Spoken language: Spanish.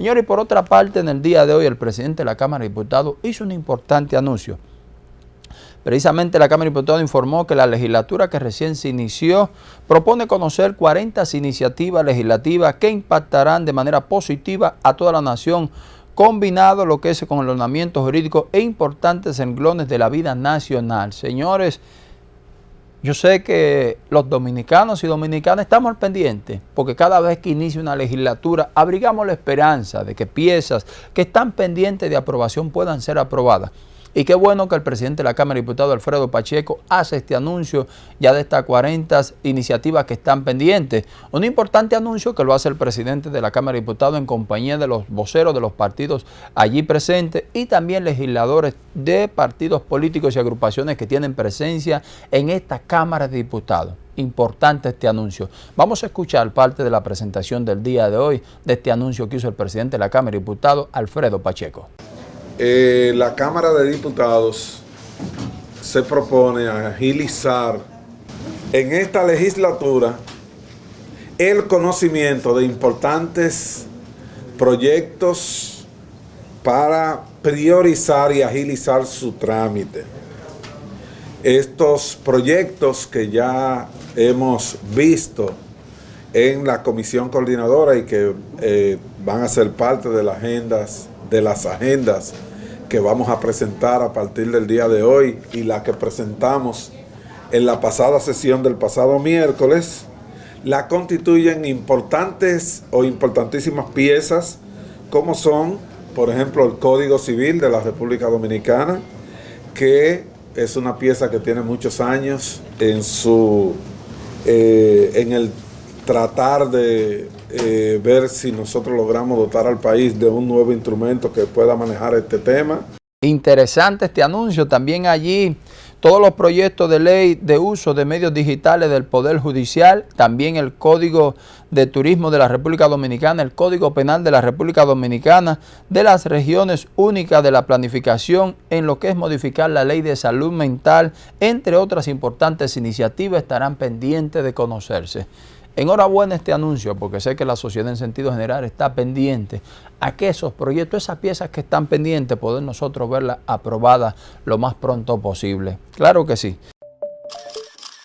Señores, por otra parte, en el día de hoy el presidente de la Cámara de Diputados hizo un importante anuncio. Precisamente la Cámara de Diputados informó que la legislatura que recién se inició propone conocer 40 iniciativas legislativas que impactarán de manera positiva a toda la nación, combinado lo que es con el ordenamiento jurídico e importantes renglones de la vida nacional. Señores, yo sé que los dominicanos y dominicanas estamos al pendiente, porque cada vez que inicia una legislatura abrigamos la esperanza de que piezas que están pendientes de aprobación puedan ser aprobadas. Y qué bueno que el presidente de la Cámara de Diputados, Alfredo Pacheco, hace este anuncio ya de estas 40 iniciativas que están pendientes. Un importante anuncio que lo hace el presidente de la Cámara de Diputados en compañía de los voceros de los partidos allí presentes y también legisladores de partidos políticos y agrupaciones que tienen presencia en esta Cámara de Diputados importante este anuncio. Vamos a escuchar parte de la presentación del día de hoy de este anuncio que hizo el presidente de la Cámara de Diputados, Alfredo Pacheco. Eh, la Cámara de Diputados se propone agilizar en esta legislatura el conocimiento de importantes proyectos para priorizar y agilizar su trámite. Estos proyectos que ya hemos visto en la comisión coordinadora y que eh, van a ser parte de las agendas, de las agendas que vamos a presentar a partir del día de hoy y la que presentamos en la pasada sesión del pasado miércoles, la constituyen importantes o importantísimas piezas como son, por ejemplo, el Código Civil de la República Dominicana, que es una pieza que tiene muchos años en su eh, en el tratar de eh, ver si nosotros logramos dotar al país de un nuevo instrumento que pueda manejar este tema. Interesante este anuncio, también allí todos los proyectos de ley de uso de medios digitales del Poder Judicial, también el Código de Turismo de la República Dominicana, el Código Penal de la República Dominicana, de las regiones únicas de la planificación en lo que es modificar la Ley de Salud Mental, entre otras importantes iniciativas estarán pendientes de conocerse. Enhorabuena este anuncio porque sé que la sociedad en sentido general está pendiente a que esos proyectos, esas piezas que están pendientes, poder nosotros verlas aprobadas lo más pronto posible. Claro que sí.